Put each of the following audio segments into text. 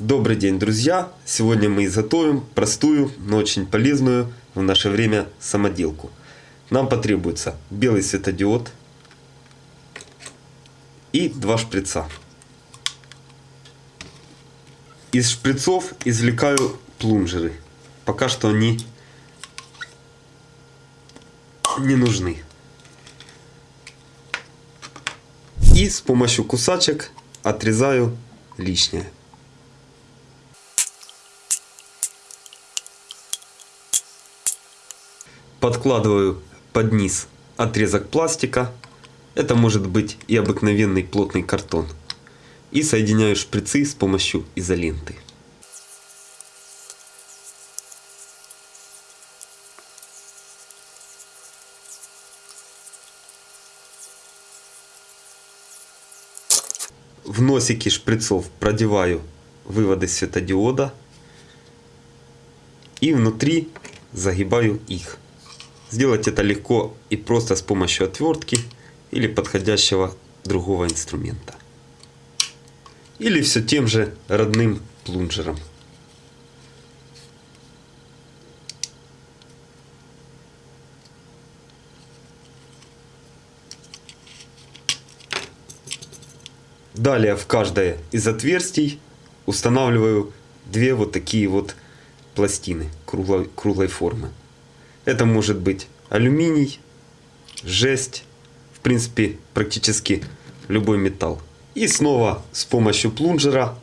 Добрый день, друзья! Сегодня мы изготовим простую, но очень полезную в наше время самоделку. Нам потребуется белый светодиод и два шприца. Из шприцов извлекаю плунжеры. Пока что они не нужны. И с помощью кусачек отрезаю лишнее. Подкладываю под низ отрезок пластика. Это может быть и обыкновенный плотный картон. И соединяю шприцы с помощью изоленты. В носики шприцов продеваю выводы светодиода и внутри загибаю их. Сделать это легко и просто с помощью отвертки или подходящего другого инструмента. Или все тем же родным плунжером. Далее в каждое из отверстий устанавливаю две вот такие вот пластины круглой, круглой формы. Это может быть алюминий, жесть, в принципе практически любой металл. И снова с помощью плунжера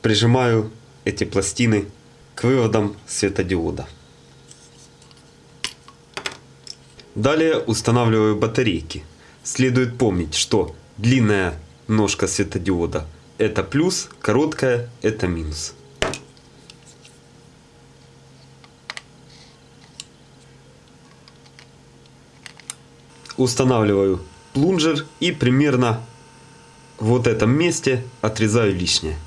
прижимаю эти пластины к выводам светодиода. Далее устанавливаю батарейки. Следует помнить, что длинная ножка светодиода это плюс, короткая это минус. Устанавливаю плунжер и примерно в вот этом месте отрезаю лишнее.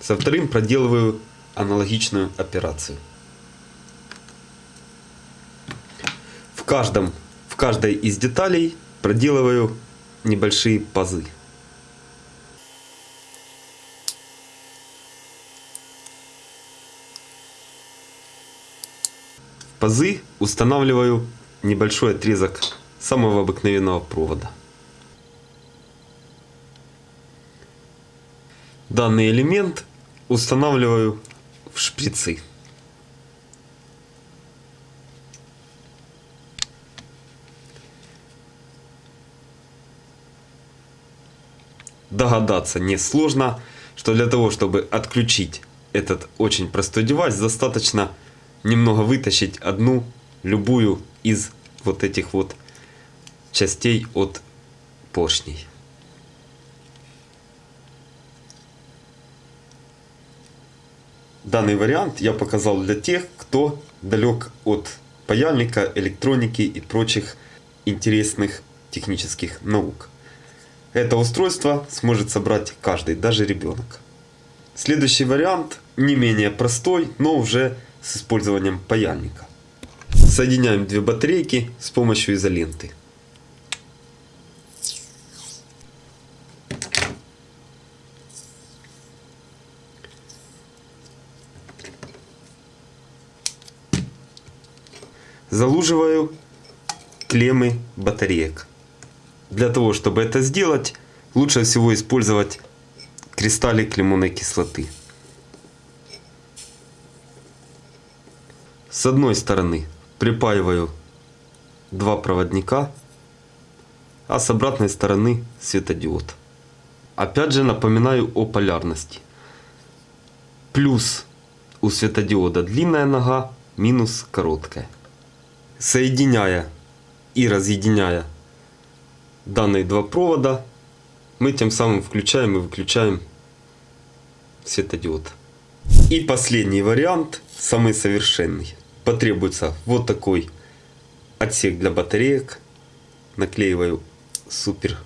Со вторым проделываю аналогичную операцию. В, каждом, в каждой из деталей проделываю небольшие пазы. Пазы устанавливаю небольшой отрезок самого обыкновенного провода. Данный элемент устанавливаю в шприцы. Догадаться несложно, что для того, чтобы отключить этот очень простой девайс, достаточно немного вытащить одну, любую из вот этих вот частей от поршней. Данный вариант я показал для тех, кто далек от паяльника, электроники и прочих интересных технических наук. Это устройство сможет собрать каждый, даже ребенок. Следующий вариант не менее простой, но уже с использованием паяльника. Соединяем две батарейки с помощью изоленты. Залуживаю клеммы батареек. Для того, чтобы это сделать, лучше всего использовать кристаллик лимонной кислоты. С одной стороны припаиваю два проводника, а с обратной стороны светодиод. Опять же напоминаю о полярности. Плюс у светодиода длинная нога, минус короткая. Соединяя и разъединяя данные два провода, мы тем самым включаем и выключаем светодиод. И последний вариант, самый совершенный потребуется вот такой отсек для батареек. Наклеиваю супер,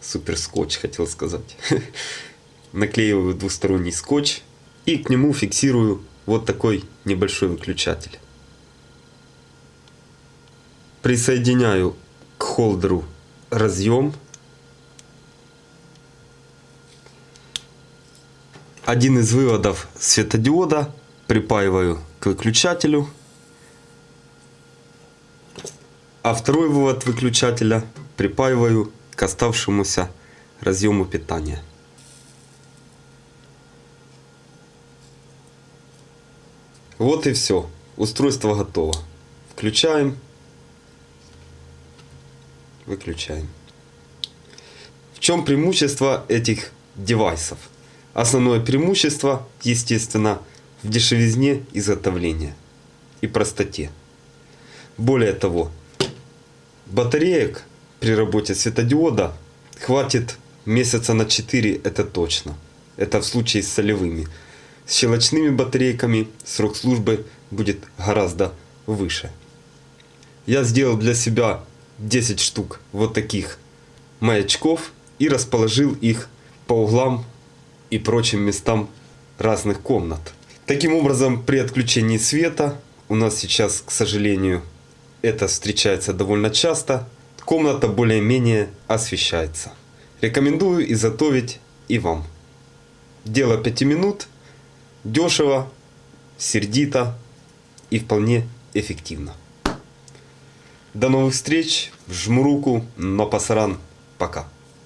супер скотч, хотел сказать. Наклеиваю двусторонний скотч и к нему фиксирую вот такой небольшой выключатель. Присоединяю к холдеру разъем один из выводов светодиода припаиваю к выключателю, а второй вывод выключателя припаиваю к оставшемуся разъему питания. Вот и все. Устройство готово. Включаем. Выключаем. В чем преимущество этих девайсов? Основное преимущество, естественно, в дешевизне изготовления и простоте. Более того, батареек при работе светодиода хватит месяца на 4, это точно. Это в случае с солевыми. С щелочными батарейками срок службы будет гораздо выше. Я сделал для себя 10 штук вот таких маячков и расположил их по углам и прочим местам разных комнат. Таким образом, при отключении света, у нас сейчас, к сожалению, это встречается довольно часто, комната более-менее освещается. Рекомендую изготовить и вам. Дело 5 минут, дешево, сердито и вполне эффективно. До новых встреч, жму руку, но пасаран, пока.